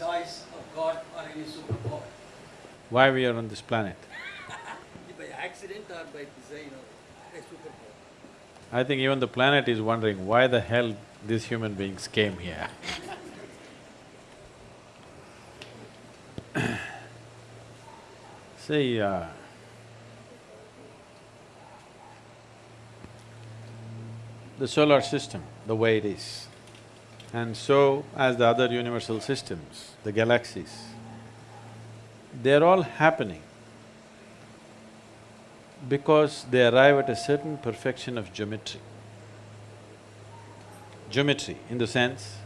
choice of God or any superpower. Why we are on this planet? By accident or by design or by superpower. I think even the planet is wondering why the hell these human beings came here. See, uh, the solar system, the way it is, and so as the other universal systems, the galaxies, they're all happening because they arrive at a certain perfection of geometry. Geometry in the sense,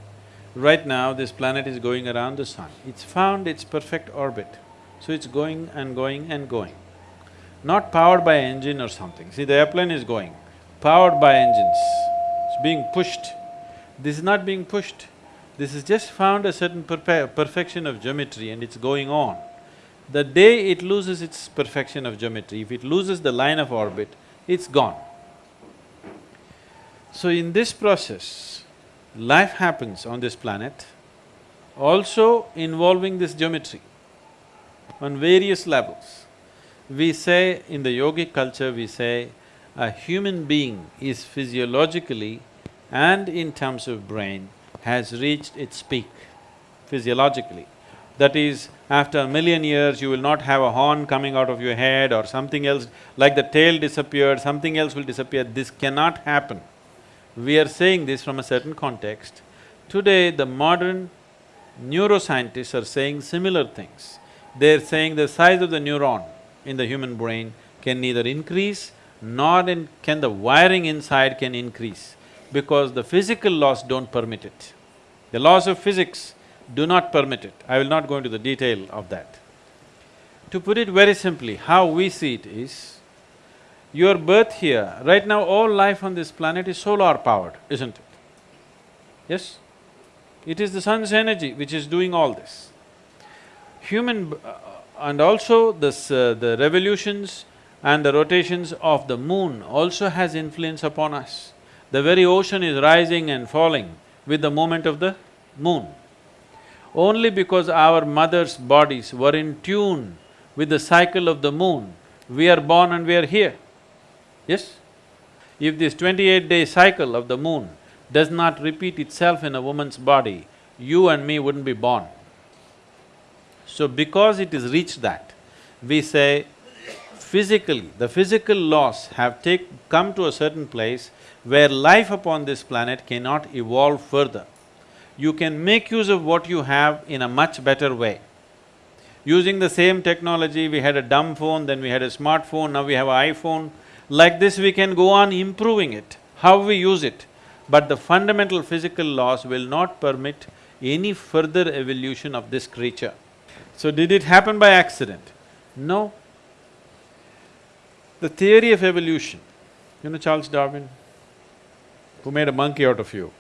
right now this planet is going around the sun, it's found its perfect orbit, so it's going and going and going. Not powered by engine or something, see the airplane is going, powered by engines, it's being pushed. This is not being pushed, this has just found a certain perfection of geometry and it's going on. The day it loses its perfection of geometry, if it loses the line of orbit, it's gone. So in this process, life happens on this planet, also involving this geometry on various levels. We say, in the yogic culture, we say, a human being is physiologically and in terms of brain has reached its peak physiologically. That is, after a million years, you will not have a horn coming out of your head or something else, like the tail disappeared, something else will disappear. This cannot happen. We are saying this from a certain context. Today, the modern neuroscientists are saying similar things. They're saying the size of the neuron in the human brain can neither increase nor can the wiring inside can increase because the physical laws don't permit it. The laws of physics do not permit it. I will not go into the detail of that. To put it very simply, how we see it is, your birth here, right now all life on this planet is solar powered, isn't it? Yes? It is the sun's energy which is doing all this. Human… uh, and also this… Uh, the revolutions and the rotations of the moon also has influence upon us. The very ocean is rising and falling with the movement of the moon. Only because our mothers' bodies were in tune with the cycle of the moon, we are born and we are here. Yes? If this twenty-eight day cycle of the moon does not repeat itself in a woman's body, you and me wouldn't be born. So because it has reached that, we say physically, the physical laws have take… come to a certain place where life upon this planet cannot evolve further. You can make use of what you have in a much better way. Using the same technology, we had a dumb phone, then we had a smartphone, now we have an iPhone. Like this, we can go on improving it, how we use it. But the fundamental physical laws will not permit any further evolution of this creature. So did it happen by accident? No. The theory of evolution, you know Charles Darwin, who made a monkey out of you?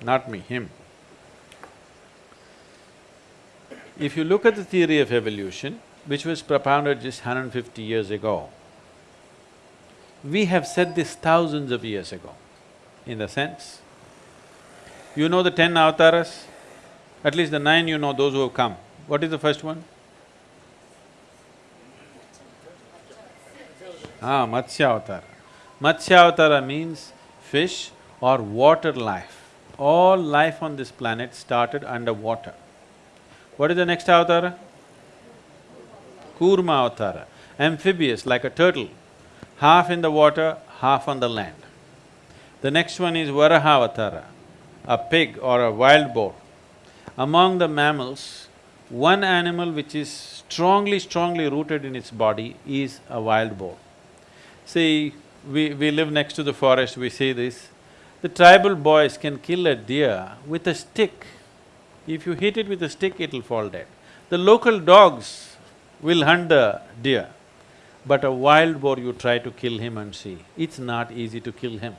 Not me, him. If you look at the theory of evolution, which was propounded just 150 years ago, we have said this thousands of years ago, in the sense, you know the ten avatars? At least the nine you know, those who have come. What is the first one? Ah, Matsya Avatara. Matsya Avatara means fish or water life. All life on this planet started underwater. What is the next avatara? Kurma Avatara, amphibious like a turtle, half in the water, half on the land. The next one is Varaha Avatara, a pig or a wild boar. Among the mammals, one animal which is strongly, strongly rooted in its body is a wild boar. See, we… we live next to the forest, we see this. The tribal boys can kill a deer with a stick. If you hit it with a stick, it'll fall dead. The local dogs will hunt the deer, but a wild boar you try to kill him and see, it's not easy to kill him.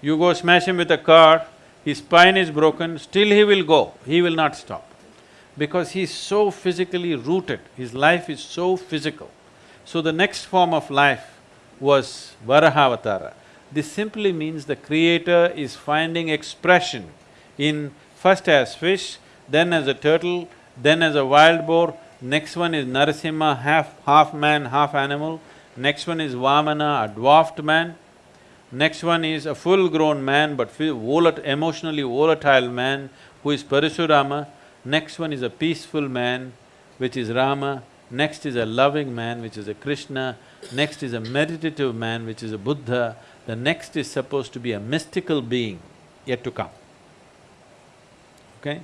You go smash him with a car, his spine is broken, still he will go, he will not stop. Because he's so physically rooted, his life is so physical. So the next form of life was Varahavatara. This simply means the creator is finding expression in first as fish, then as a turtle, then as a wild boar, next one is Narasimha, half… half man, half animal, next one is Vamana, a dwarfed man, next one is a full-grown man but volat- emotionally volatile man who is Parashurama, next one is a peaceful man which is Rama, next is a loving man which is a Krishna, next is a meditative man which is a Buddha, the next is supposed to be a mystical being yet to come. Okay?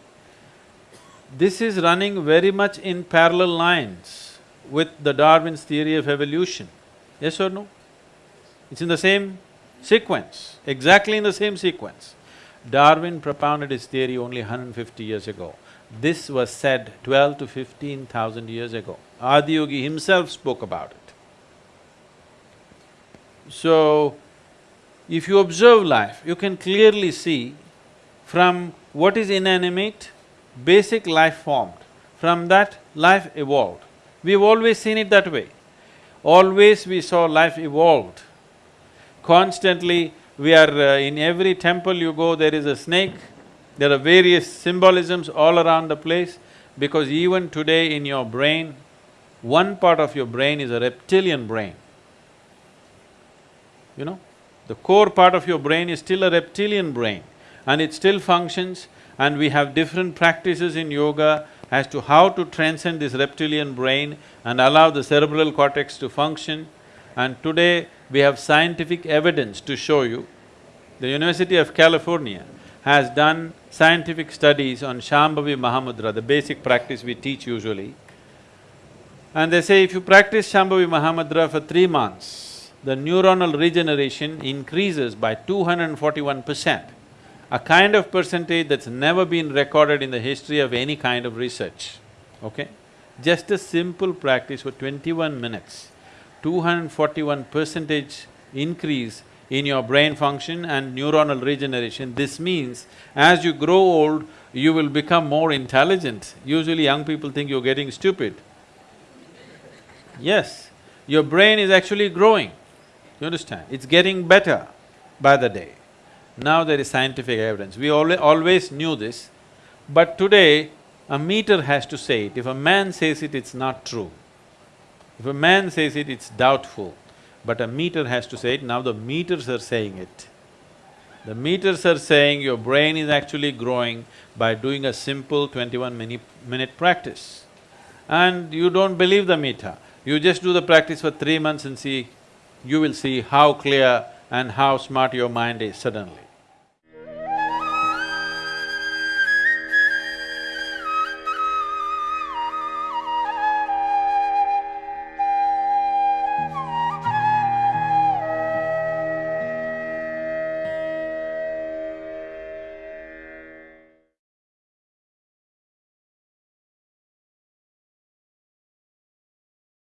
This is running very much in parallel lines with the Darwin's theory of evolution. Yes or no? It's in the same sequence, exactly in the same sequence. Darwin propounded his theory only 150 years ago. This was said twelve to fifteen thousand years ago. Adiyogi himself spoke about it. So, if you observe life, you can clearly see from what is inanimate, basic life formed. From that, life evolved. We've always seen it that way. Always we saw life evolved. Constantly, we are… Uh, in every temple you go, there is a snake, there are various symbolisms all around the place, because even today in your brain, one part of your brain is a reptilian brain. You know, the core part of your brain is still a reptilian brain and it still functions and we have different practices in yoga as to how to transcend this reptilian brain and allow the cerebral cortex to function. And today, we have scientific evidence to show you. The University of California has done scientific studies on Shambhavi Mahamudra, the basic practice we teach usually. And they say if you practice Shambhavi Mahamudra for three months, the neuronal regeneration increases by two hundred and forty-one percent, a kind of percentage that's never been recorded in the history of any kind of research, okay? Just a simple practice for twenty-one minutes, two hundred and forty-one percentage increase in your brain function and neuronal regeneration. This means as you grow old, you will become more intelligent. Usually young people think you're getting stupid. Yes, your brain is actually growing, you understand? It's getting better by the day. Now there is scientific evidence. We alwa- always knew this, but today a meter has to say it. If a man says it, it's not true. If a man says it, it's doubtful. But a meter has to say it, now the meters are saying it. The meters are saying your brain is actually growing by doing a simple twenty-one minute, minute practice. And you don't believe the meter, you just do the practice for three months and see, you will see how clear and how smart your mind is suddenly.